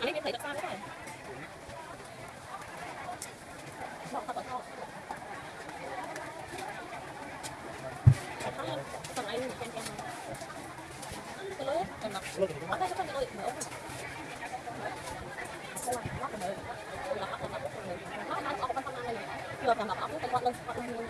Anh ấy thấy được sao đấy này bỏ qua bỏ qua còn anh chen chen cái lưới em đọc ở đây có cái lưới nữa nó ăn ở bên trong này chưa làm đọc ốc cái con lên con lên